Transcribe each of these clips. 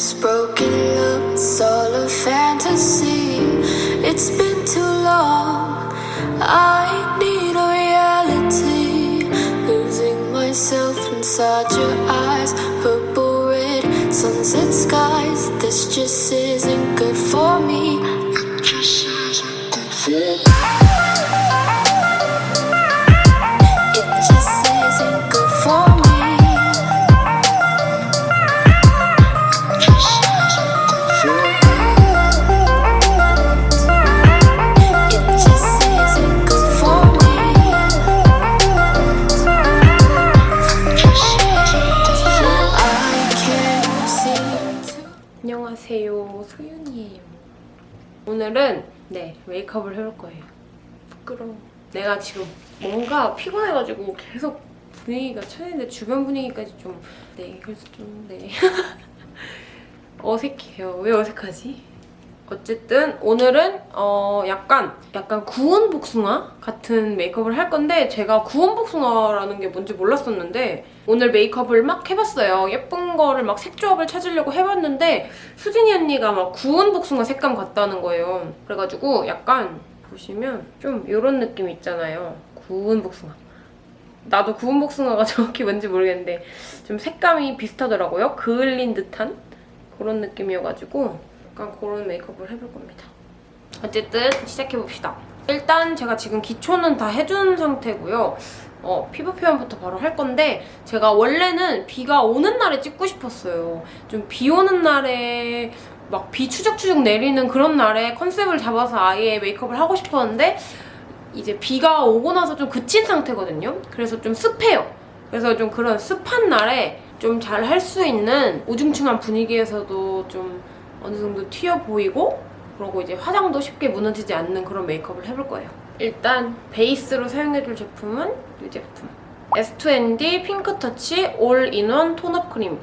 This broken love is all a fantasy. It's been too long. I need a reality. Losing myself inside your eyes. Purple red sunset skies. This just isn't good for me. It just isn't good for me. 오늘은 네. 메이크업을 해볼 거예요. 부끄러워. 내가 지금 뭔가 피곤해가지고 계속 분위기가 천인데 주변 분위기까지 좀 네 그래서 좀네. 어색해요. 왜 어색하지? 어쨌든 오늘은 어 약간 약간 구운 복숭아 같은 메이크업을 할 건데 제가 구운 복숭아라는 게 뭔지 몰랐었는데 오늘 메이크업을 막 해봤어요. 예쁜 거를 막 색조합을 찾으려고 해봤는데 수진이 언니가 막 구운 복숭아 색감 같다는 거예요. 그래가지고 약간 보시면 좀 이런 느낌 있잖아요. 구운 복숭아. 나도 구운 복숭아가 정확히 뭔지 모르겠는데 좀 색감이 비슷하더라고요. 그을린 듯한 그런 느낌이어가지고 약간 그런 메이크업을 해볼 겁니다. 어쨌든 시작해봅시다. 일단 제가 지금 기초는 다 해준 상태고요. 어, 피부 표현부터 바로 할 건데 제가 원래는 비가 오는 날에 찍고 싶었어요. 좀 비 오는 날에 막 비 추적추적 내리는 그런 날에 컨셉을 잡아서 아예 메이크업을 하고 싶었는데 이제 비가 오고 나서 좀 그친 상태거든요. 그래서 좀 습해요. 그래서 좀 그런 습한 날에 좀 잘 할 수 있는 우중충한 분위기에서도 좀 어느 정도 튀어 보이고 그리고 이제 화장도 쉽게 무너지지 않는 그런 메이크업을 해볼 거예요. 일단 베이스로 사용해줄 제품은 이 제품. S2ND Pink Touch all-in-one tone-up 크림.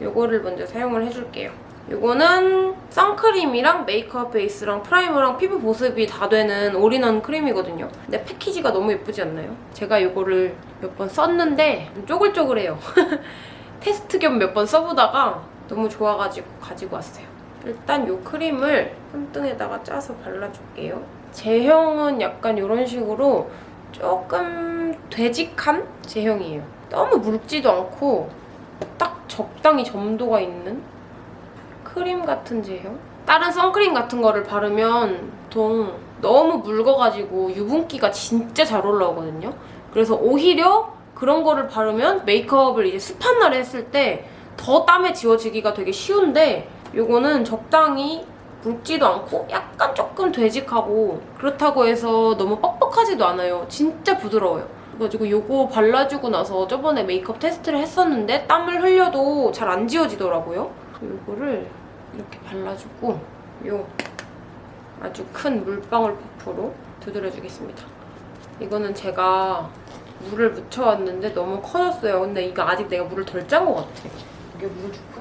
요거를 먼저 사용을 해줄게요. 요거는 선크림이랑 메이크업 베이스랑 프라이머랑 피부 보습이 다 되는 올인원 크림이거든요. 근데 패키지가 너무 예쁘지 않나요? 제가 요거를 몇 번 썼는데 좀 쪼글쪼글해요. 테스트 겸 몇 번 써보다가 너무 좋아가지고 가지고 왔어요. 일단 이 크림을 손등에다가 짜서 발라줄게요. 제형은 약간 이런 식으로 조금 되직한 제형이에요. 너무 묽지도 않고 딱 적당히 점도가 있는 크림 같은 제형? 다른 선크림 같은 거를 바르면 보통 너무 묽어가지고 유분기가 진짜 잘 올라오거든요. 그래서 오히려 그런 거를 바르면 메이크업을 이제 습한 날에 했을 때 더 땀에 지워지기가 되게 쉬운데 요거는 적당히 묽지도 않고 약간 조금 되직하고 그렇다고 해서 너무 뻑뻑하지도 않아요. 진짜 부드러워요. 그래가지고 요거 발라주고 나서 저번에 메이크업 테스트를 했었는데 땀을 흘려도 잘 안 지워지더라고요. 요거를 이렇게 발라주고 요 아주 큰 물방울 퍼프로 두드려주겠습니다. 이거는 제가 물을 묻혀왔는데 너무 커졌어요. 근데 이거 아직 내가 물을 덜 짠 것 같아. 여기 물 줄까?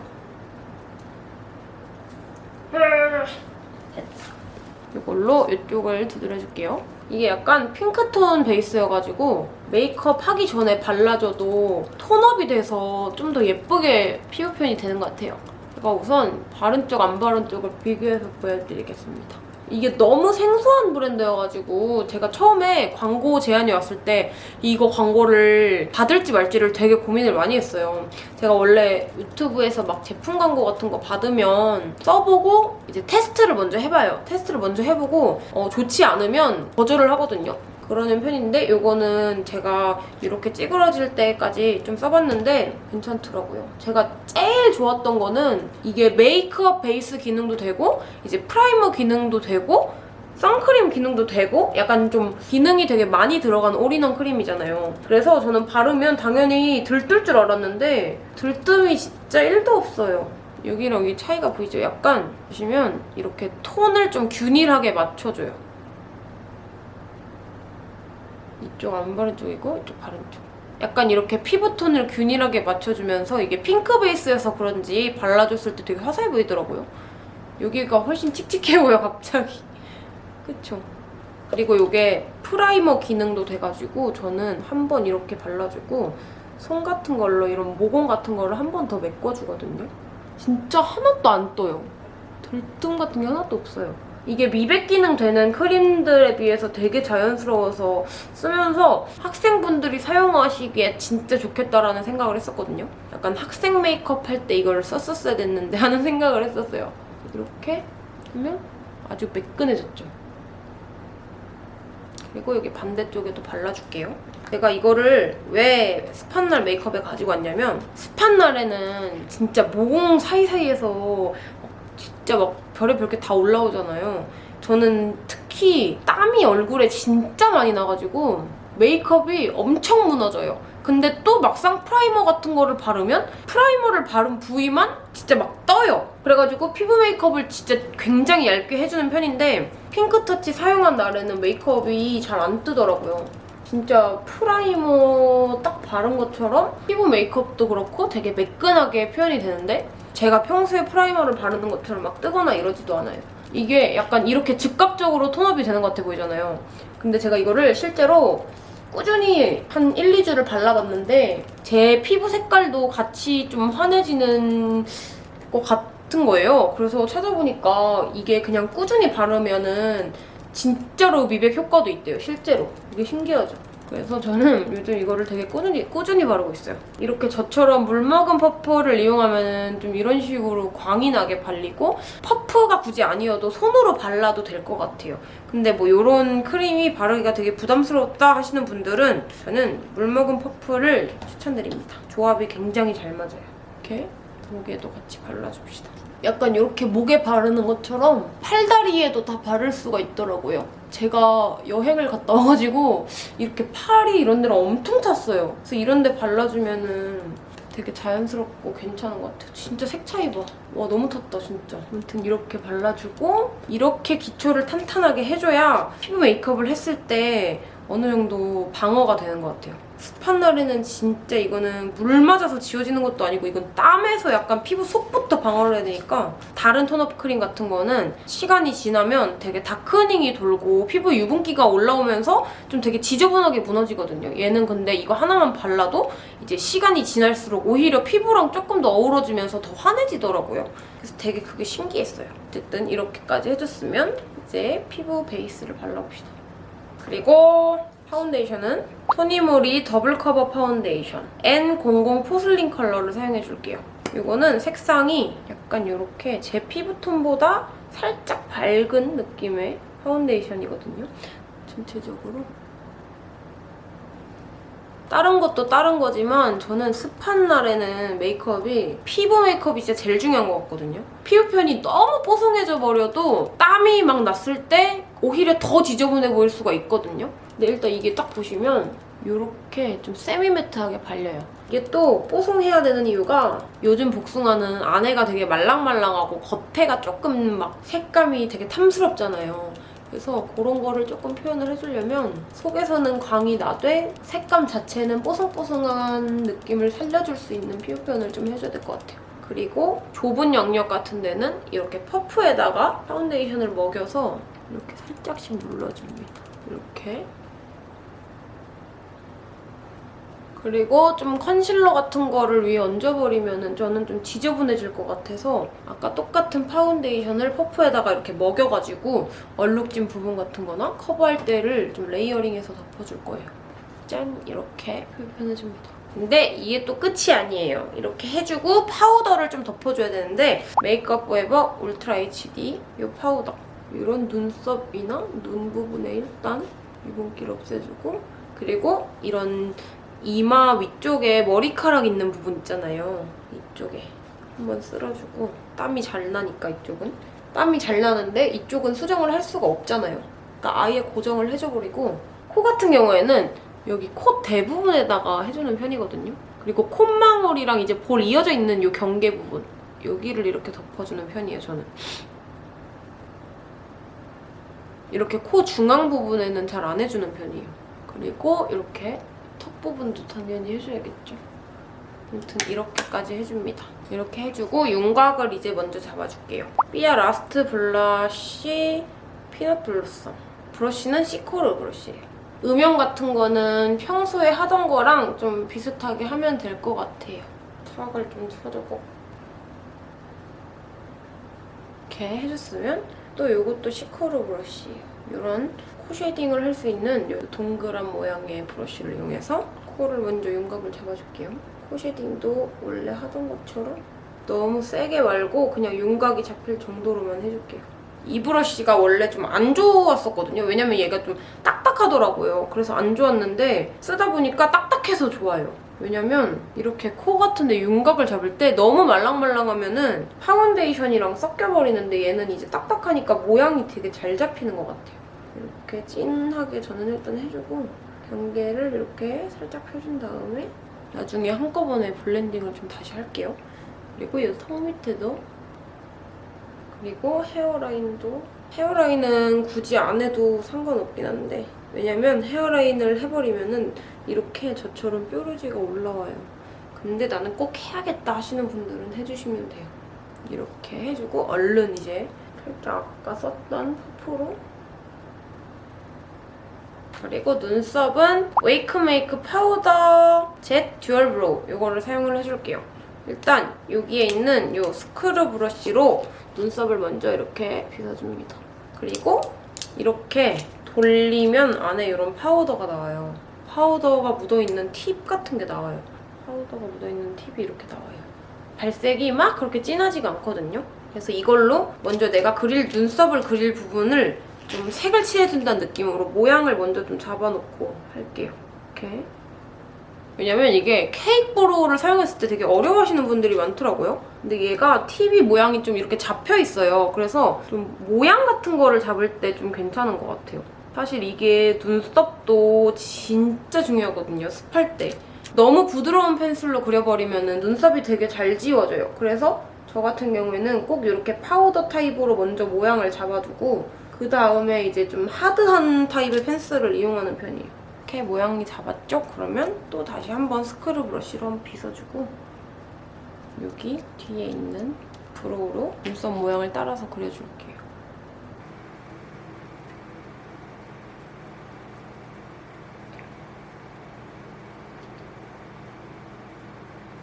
이걸로 이쪽을 두드려줄게요. 이게 약간 핑크톤 베이스여가지고 메이크업 하기 전에 발라줘도 톤업이 돼서 좀 더 예쁘게 피부 표현이 되는 것 같아요. 제가 우선 바른 쪽, 안 바른 쪽을 비교해서 보여드리겠습니다. 이게 너무 생소한 브랜드여가지고 제가 처음에 광고 제안이 왔을 때 이거 광고를 받을지 말지를 되게 고민을 많이 했어요. 제가 원래 유튜브에서 막 제품 광고 같은 거 받으면 써보고 이제 테스트를 먼저 해봐요. 테스트를 먼저 해보고 어, 좋지 않으면 거절을 하거든요. 그러는 편인데 이거는 제가 이렇게 찌그러질 때까지 좀 써봤는데 괜찮더라고요. 제가 제일 좋았던 거는 이게 메이크업 베이스 기능도 되고 이제 프라이머 기능도 되고 선크림 기능도 되고 약간 좀 기능이 되게 많이 들어간 올인원 크림이잖아요. 그래서 저는 바르면 당연히 들뜰 줄 알았는데 들뜸이 진짜 1도 없어요. 여기랑 여기 차이가 보이죠? 약간 보시면 이렇게 톤을 좀 균일하게 맞춰줘요. 이쪽 안 바른 쪽이고 이쪽 바른 쪽. 약간 이렇게 피부톤을 균일하게 맞춰주면서 이게 핑크 베이스여서 그런지 발라줬을 때 되게 화사해 보이더라고요. 여기가 훨씬 칙칙해 보여 갑자기. 그쵸? 그리고 이게 프라이머 기능도 돼가지고 저는 한 번 이렇게 발라주고 손 같은 걸로 이런 모공 같은 거를 한 번 더 메꿔주거든요. 진짜 하나도 안 떠요. 들뜸 같은 게 하나도 없어요. 이게 미백 기능 되는 크림들에 비해서 되게 자연스러워서 쓰면서 학생분들이 사용하시기에 진짜 좋겠다라는 생각을 했었거든요. 약간 학생 메이크업 할 때 이걸 썼었어야 됐는데 하는 생각을 했었어요. 이렇게 하면 아주 매끈해졌죠. 그리고 여기 반대쪽에도 발라줄게요. 제가 이거를 왜 습한 날 메이크업에 가지고 왔냐면 습한 날에는 진짜 모공 사이사이에서 진짜 막 별의별 게 다 올라오잖아요. 저는 특히 땀이 얼굴에 진짜 많이 나가지고 메이크업이 엄청 무너져요. 근데 또 막상 프라이머 같은 거를 바르면 프라이머를 바른 부위만 진짜 막 떠요. 그래가지고 피부 메이크업을 진짜 굉장히 얇게 해주는 편인데 핑크터치 사용한 날에는 메이크업이 잘 안 뜨더라고요. 진짜 프라이머 딱 바른 것처럼 피부 메이크업도 그렇고 되게 매끈하게 표현이 되는데 제가 평소에 프라이머를 바르는 것처럼 막 뜨거나 이러지도 않아요. 이게 약간 이렇게 즉각적으로 tone up이 되는 것 같아 보이잖아요. 근데 제가 이거를 실제로 꾸준히 한 1, 2주를 발라봤는데 제 피부 색깔도 같이 좀 환해지는 것 같은 거예요. 그래서 찾아보니까 이게 그냥 꾸준히 바르면은 진짜로 미백 효과도 있대요, 실제로. 이게 신기하죠? 그래서 저는 요즘 이거를 되게 꾸준히, 꾸준히 바르고 있어요. 이렇게 저처럼 물먹은 퍼프를 이용하면 좀 이런 식으로 광이 나게 발리고 퍼프가 굳이 아니어도 손으로 발라도 될 것 같아요. 근데 뭐 이런 크림이 바르기가 되게 부담스럽다 하시는 분들은 저는 물먹은 퍼프를 추천드립니다. 조합이 굉장히 잘 맞아요. 이렇게 목에도 같이 발라줍시다. 약간 이렇게 목에 바르는 것처럼 팔다리에도 다 바를 수가 있더라고요. 제가 여행을 갔다 와가지고 이렇게 팔이 이런 데를 엄청 탔어요. 그래서 이런 데 발라주면은 되게 자연스럽고 괜찮은 것 같아요. 진짜 색 차이 봐. 와 너무 탔다 진짜. 아무튼 이렇게 발라주고 이렇게 기초를 탄탄하게 해줘야 피부 메이크업을 했을 때 어느 정도 방어가 되는 것 같아요. 습한 날에는 진짜 이거는 물 맞아서 지워지는 것도 아니고 이건 땀에서 약간 피부 속부터 방어를 해야 되니까 다른 톤업 크림 같은 거는 시간이 지나면 되게 다크닝이 돌고 피부 유분기가 올라오면서 좀 되게 지저분하게 무너지거든요. 얘는 근데 이거 하나만 발라도 이제 시간이 지날수록 오히려 피부랑 조금 더 어우러지면서 더 환해지더라고요. 그래서 되게 그게 신기했어요. 어쨌든 이렇게까지 해줬으면 이제 피부 베이스를 발라봅시다. 그리고 파운데이션은 토니모리 더블 커버 파운데이션 N00 포슬린 컬러를 사용해줄게요. 이거는 색상이 약간 이렇게 제 피부톤보다 살짝 밝은 느낌의 파운데이션이거든요. 전체적으로 다른 것도 다른 거지만 저는 습한 날에는 메이크업이 피부 메이크업이 진짜 제일 중요한 것 같거든요. 피부편이 너무 뽀송해져 버려도 땀이 막 났을 때 오히려 더 지저분해 보일 수가 있거든요. 근데 일단 이게 딱 보시면 이렇게 좀 세미매트하게 발려요. 이게 또 뽀송해야 되는 이유가 요즘 복숭아는 안에가 되게 말랑말랑하고 겉에가 조금 막 색감이 되게 탐스럽잖아요. 그래서 그런 거를 조금 표현을 해주려면 속에서는 광이 나되 색감 자체는 뽀송뽀송한 느낌을 살려줄 수 있는 피부 표현을 좀 해줘야 될 것 같아요. 그리고 좁은 영역 같은 데는 이렇게 퍼프에다가 파운데이션을 먹여서 이렇게 살짝씩 눌러줍니다. 이렇게 그리고 좀 컨실러 같은 거를 위에 얹어버리면 저는 좀 지저분해질 것 같아서 아까 똑같은 파운데이션을 퍼프에다가 이렇게 먹여가지고 얼룩진 부분 같은 거나 커버할 데를 좀 layering해서 덮어줄 거예요. 짠! 이렇게 표현해줍니다. 근데 이게 또 끝이 아니에요. 이렇게 해주고 파우더를 좀 덮어줘야 되는데 메이크업 포에버 울트라 HD 이 파우더 이런 눈썹이나 눈 부분에 일단 유분기를 없애주고 그리고 이런 이마 위쪽에 머리카락 있는 부분 있잖아요. 이쪽에 한번 쓸어주고 땀이 잘 나니까 이쪽은 땀이 잘 나는데 이쪽은 수정을 할 수가 없잖아요. 그러니까 아예 고정을 해줘버리고 코 같은 경우에는 여기 코 대부분에다가 해주는 편이거든요. 그리고 콧망울이랑 이제 볼 이어져 있는 이 경계 부분 여기를 이렇게 덮어주는 편이에요, 저는. 이렇게 코 중앙 부분에는 잘 안 해주는 편이에요. 그리고 이렇게 턱 부분도 당연히 해줘야겠죠. 아무튼 이렇게까지 해줍니다. 이렇게 해주고 윤곽을 이제 먼저 잡아줄게요. 삐아 라스트 블러쉬 피넛 블루썸. 브러쉬는 시코르 브러쉬예요. 음영 같은 거는 평소에 하던 거랑 좀 비슷하게 하면 될 것 같아요. 턱을 좀 쳐주고 이렇게 해줬으면 또 이것도 시코르 브러쉬예요. 이런 코 shading을 할 수 있는 이 동그란 모양의 브러쉬를 이용해서 코를 먼저 윤곽을 잡아줄게요. 코 shading도 원래 하던 것처럼 너무 세게 말고 그냥 윤곽이 잡힐 정도로만 해줄게요. 이 브러쉬가 원래 좀 안 좋았었거든요. 왜냐면 얘가 좀 딱딱하더라고요. 그래서 안 좋았는데 쓰다 보니까 딱딱해서 좋아요. 왜냐면 이렇게 코 같은데 윤곽을 잡을 때 너무 말랑말랑하면 은 파운데이션이랑 섞여버리는데 얘는 이제 딱딱하니까 모양이 되게 잘 잡히는 것 같아요. 이렇게 진하게 저는 일단 해주고 경계를 이렇게 살짝 펴준 다음에 나중에 한꺼번에 블렌딩을 좀 다시 할게요. 그리고 이턱 밑에도 그리고 헤어라인도 헤어라인은 굳이 안 해도 상관없긴 한데 왜냐면 헤어라인을 해버리면 은 이렇게 저처럼 뾰루지가 올라와요. 근데 나는 꼭 해야겠다 하시는 분들은 해주시면 돼요. 이렇게 해주고 얼른 이제 살짝 아까 썼던 퍼프로 그리고 눈썹은 웨이크메이크 파우더 젯 듀얼 브로우 이거를 사용을 해줄게요. 일단 여기에 있는 이 스크류 브러쉬로 눈썹을 먼저 이렇게 빗어줍니다. 그리고 이렇게 돌리면 안에 이런 파우더가 나와요. 파우더가 묻어있는 팁 같은 게 나와요. 파우더가 묻어있는 팁이 이렇게 나와요. 발색이 막 그렇게 진하지가 않거든요. 그래서 이걸로 먼저 내가 그릴 눈썹을 그릴 부분을 좀 색을 칠해준다는 느낌으로 모양을 먼저 좀 잡아놓고 할게요. 이렇게. 왜냐면 이게 케이크 보로를 사용했을 때 되게 어려워하시는 분들이 많더라고요. 근데 얘가 팁이 모양이 좀 이렇게 잡혀 있어요. 그래서 좀 모양 같은 거를 잡을 때 좀 괜찮은 것 같아요. 사실 이게 눈썹도 진짜 중요하거든요. 습할 때. 너무 부드러운 펜슬로 그려버리면 눈썹이 되게 잘 지워져요. 그래서 저 같은 경우에는 꼭 이렇게 파우더 타입으로 먼저 모양을 잡아두고 그 다음에 이제 좀 hard한 타입의 펜슬을 이용하는 편이에요. 이렇게 모양이 잡았죠? 그러면 또 다시 한번 스크류 브러쉬로 한번 빗어주고 여기 뒤에 있는 brow로 눈썹 모양을 따라서 그려줄게요.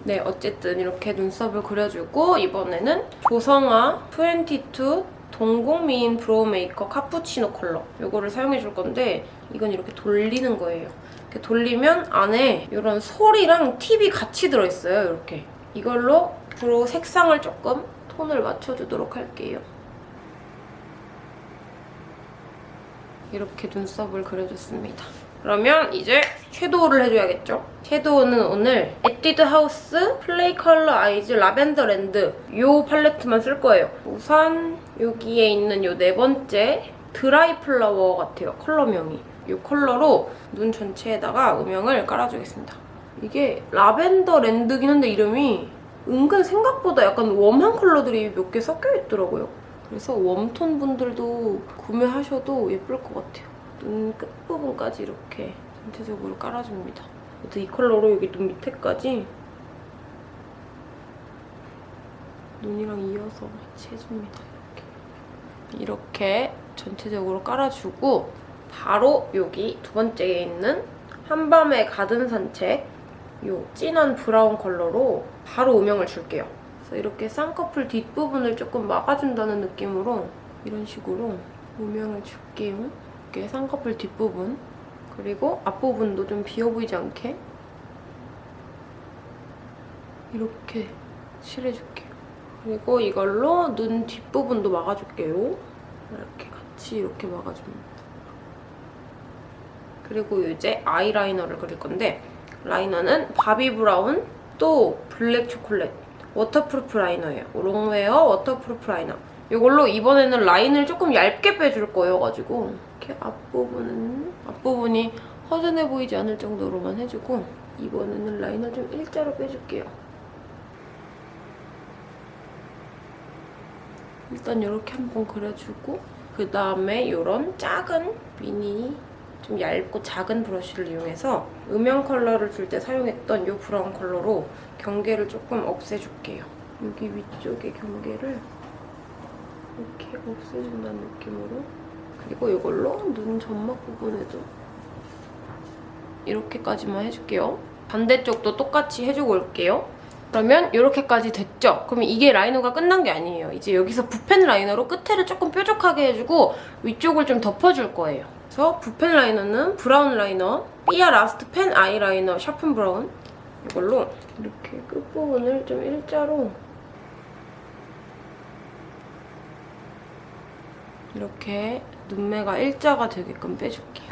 네, 어쨌든 이렇게 눈썹을 그려주고 이번에는 조성아 22 동공미인 brow maker 카푸치노 컬러 이거를 사용해줄 건데 이건 이렇게 돌리는 거예요. 이렇게 돌리면 안에 이런 솔이랑 팁이 같이 들어있어요, 이렇게. 이걸로 brow 색상을 조금 톤을 맞춰주도록 할게요. 이렇게 눈썹을 그려줬습니다. 그러면 이제 섀도우를 해줘야겠죠? 섀도우는 오늘 에뛰드 하우스 play color eyes lavender land 이 팔레트만 쓸 거예요. 우선 여기에 있는 이 네 번째 dry flower 같아요, 컬러명이. 이 컬러로 눈 전체에다가 음영을 깔아주겠습니다. 이게 lavender land긴 한데 이름이 은근 생각보다 약간 warm한 컬러들이 몇 개 섞여 있더라고요. 그래서 warm톤 분들도 구매하셔도 예쁠 것 같아요. 눈 끝부분까지 이렇게 전체적으로 깔아줍니다. 이 컬러로 여기 눈 밑에까지 눈이랑 이어서 같이 해줍니다. 이렇게. 이렇게 전체적으로 깔아주고 바로 여기 두 번째에 있는 한밤의 가든 산책 이 진한 브라운 컬러로 바로 음영을 줄게요. 그래서 이렇게 쌍꺼풀 뒷부분을 조금 막아준다는 느낌으로 이런 식으로 음영을 줄게요. 이렇게 쌍꺼풀 뒷부분 그리고 앞부분도 좀 비어 보이지 않게 이렇게 칠해줄게요. 그리고 이걸로 눈 뒷부분도 막아줄게요. 이렇게 같이 이렇게 막아줍니다. 그리고 이제 아이라이너를 그릴 건데 라이너는 바비 브라운 또 블랙 초콜릿 waterproof liner예요. long wear waterproof liner. 이걸로 이번에는 라인을 조금 얇게 빼줄 거여가지고 이렇게 앞부분은 앞부분이 허전해 보이지 않을 정도로만 해주고 이번에는 라인을 좀 일자로 빼줄게요. 일단 이렇게 한번 그려주고 그 다음에 이런 작은 미니 좀 얇고 작은 브러쉬를 이용해서 음영 컬러를 줄 때 사용했던 이 브라운 컬러로 경계를 조금 없애줄게요. 여기 위쪽에 경계를 이렇게 없애준다는 느낌으로 그리고 이걸로 눈 점막 부분에도 이렇게까지만 해줄게요. 반대쪽도 똑같이 해주고 올게요. 그러면 이렇게까지 됐죠? 그러면 이게 liner가 끝난 게 아니에요. 이제 여기서 붓펜 liner로 끝에를 조금 뾰족하게 해주고 위쪽을 좀 덮어줄 거예요. 그래서 붓펜 liner는 브라운 liner, 삐아 last pen eyeliner sharpen brown 이걸로 이렇게 끝부분을 좀 일자로 이렇게 눈매가 일자가 되게끔 빼줄게요.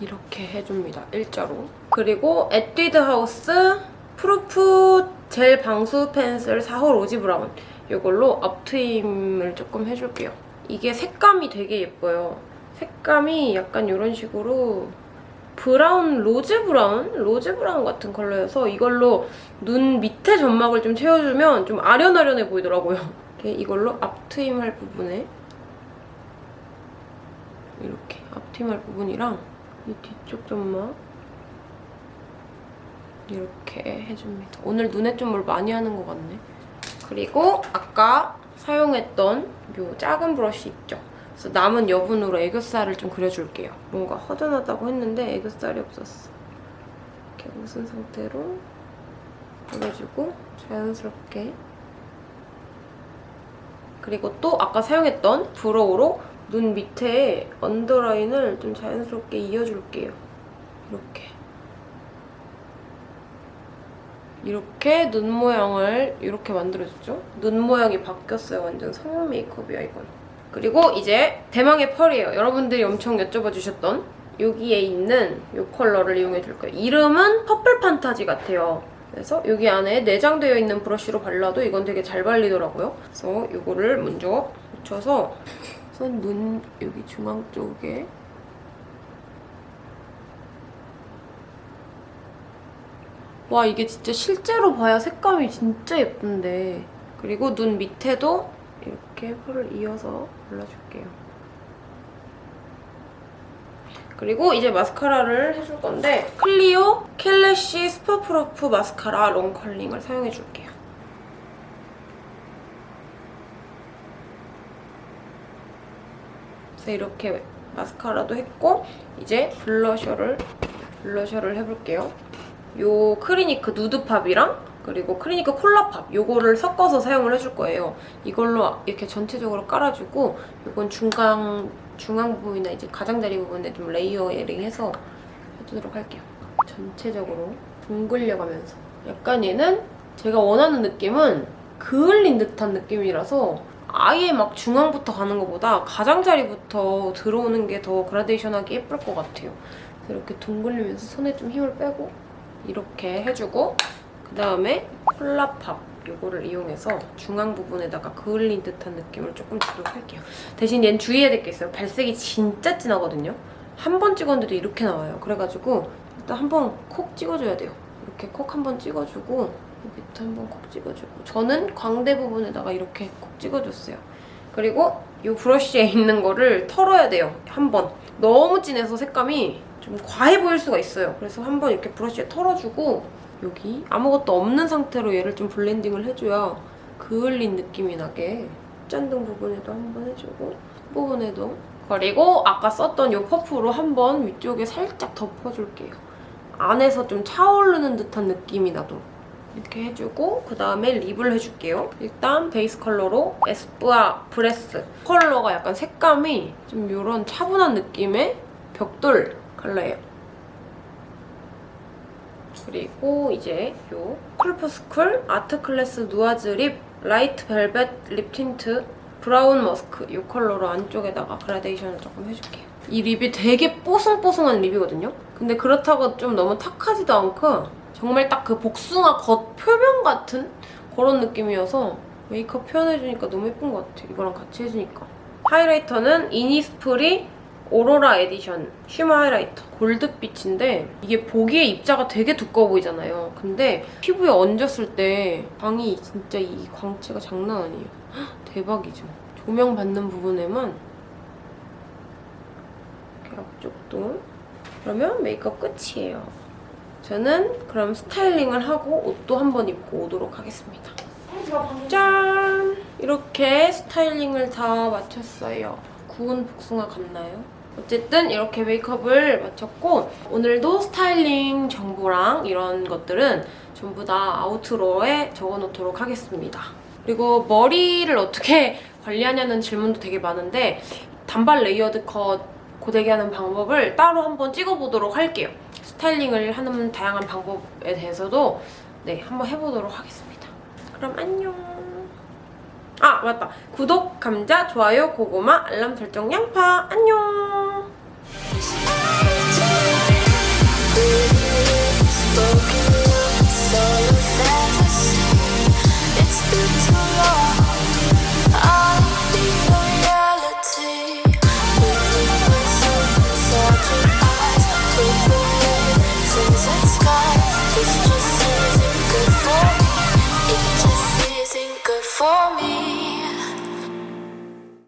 이렇게 해줍니다. 일자로. 그리고 에뛰드 하우스 proof gel 방수 pencil 4호 rosy brown 이걸로 앞트임을 조금 해줄게요. 이게 색감이 되게 예뻐요. 색감이 약간 이런 식으로 브라운, rose brown? rose brown 같은 컬러여서 이걸로 눈 밑에 점막을 좀 채워주면 좀 아련아련해 보이더라고요. 이걸로 앞트임 할 부분에 이렇게 할 부분이랑 이 뒤쪽 점막 이렇게 해줍니다. 오늘 눈에 좀 뭘 많이 하는 것 같네. 그리고 아까 사용했던 이 작은 브러쉬 있죠? 그래서 남은 여분으로 애교살을 좀 그려줄게요. 뭔가 허전하다고 했는데 애교살이 없었어. 이렇게 웃은 상태로 그려주고 자연스럽게 그리고 또 아까 사용했던 브로우로 눈 밑에 언더라인을 좀 자연스럽게 이어줄게요. 이렇게. 이렇게 눈 모양을 이렇게 만들어줬죠? 눈 모양이 바뀌었어요. 완전 성형 메이크업이야, 이건. 그리고 이제 대망의 펄이에요. 여러분들이 엄청 여쭤봐 주셨던 여기에 있는 이 컬러를 이용해 줄 거예요. 이름은 purple fantasy 같아요. 그래서 여기 안에 내장되어 있는 브러쉬로 발라도 이건 되게 잘 발리더라고요. 그래서 이거를 먼저 묻혀서 우선 눈 여기 중앙 쪽에 와 이게 진짜 실제로 봐야 색감이 진짜 예쁜데 그리고 눈 밑에도 이렇게 펄을 이어서 발라줄게요. 그리고 이제 마스카라를 해줄 건데 클리오 kill lash superproof mascara long curling을 사용해줄게요. 그래서 이렇게 마스카라도 했고 이제 블러셔를 블러셔를 해볼게요. 요 크리니크 누드팝이랑 그리고 크리니크 콜라팝 요거를 섞어서 사용을 해줄 거예요. 이걸로 이렇게 전체적으로 깔아주고 이건 중간 중앙 부분이나 이제 가장자리 부분에 좀 레이어링해서 해주도록 할게요. 전체적으로 둥글려가면서 약간 얘는 제가 원하는 느낌은 그을린 듯한 느낌이라서 아예 막 중앙부터 가는 것보다 가장자리부터 들어오는 게 더 그라데이션하게 예쁠 것 같아요. 이렇게 둥글리면서 손에 좀 힘을 빼고 이렇게 해주고 그다음에 콜라팝 요거를 이용해서 중앙 부분에다가 그을린 듯한 느낌을 조금 주도록 할게요. 대신 얘는 주의해야 될 게 있어요. 발색이 진짜 진하거든요. 한 번 찍었는데도 이렇게 나와요. 그래가지고 일단 한 번 콕 찍어줘야 돼요. 이렇게 콕 한번 찍어주고 여기부터 한번 콕 찍어주고 저는 광대 부분에다가 이렇게 콕 찍어줬어요. 그리고 이 브러쉬에 있는 거를 털어야 돼요. 한 번. 너무 진해서 색감이 좀 과해 보일 수가 있어요. 그래서 한번 이렇게 브러쉬에 털어주고 여기 아무것도 없는 상태로 얘를 좀 블렌딩을 해줘야 그을린 느낌이 나게 콧등 부분에도 한번 해주고 부분에도 그리고 아까 썼던 이 퍼프로 한번 위쪽에 살짝 덮어줄게요. 안에서 좀 차오르는 듯한 느낌이 나도록 이렇게 해주고 그 다음에 립을 해줄게요. 일단 베이스 컬러로 에스쁘아 브레스 컬러가 약간 색감이 좀 이런 차분한 느낌의 벽돌 컬러예요. 그리고 이제 요 투쿨포스쿨 art class 누아즈 lip light velvet lip tint brown musk 이 컬러로 안쪽에다가 그라데이션을 조금 해줄게요. 이 립이 되게 뽀송뽀송한 립이거든요? 근데 그렇다고 좀 너무 탁하지도 않고 정말 딱 그 복숭아 겉 표면 같은 그런 느낌이어서 메이크업 표현해주니까 너무 예쁜 것 같아. 이거랑 같이 해주니까. 하이라이터는 이니스프리 aurora edition shimmer highlighter 골드빛인데 이게 보기에 입자가 되게 두꺼워 보이잖아요. 근데 피부에 얹었을 때 광이 진짜 이 광채가 장난 아니에요. 헉, 대박이죠. 조명 받는 부분에만 앞쪽도 그러면 메이크업 끝이에요. 저는 그럼 스타일링을 하고 옷도 한번 입고 오도록 하겠습니다. 짠! 이렇게 스타일링을 다 마쳤어요. 구운 복숭아 같나요? 어쨌든 이렇게 메이크업을 마쳤고 오늘도 스타일링 정보랑 이런 것들은 전부 다 outro에 적어놓도록 하겠습니다. 그리고 머리를 어떻게 관리하냐는 질문도 되게 많은데 단발 layered cut 고데기 하는 방법을 따로 한번 찍어보도록 할게요. 스타일링을 하는 다양한 방법에 대해서도 네 한번 해보도록 하겠습니다. 그럼 안녕. 아 맞다. 구독, 감자, 좋아요, 고구마, 알람 설정, 양파 안녕.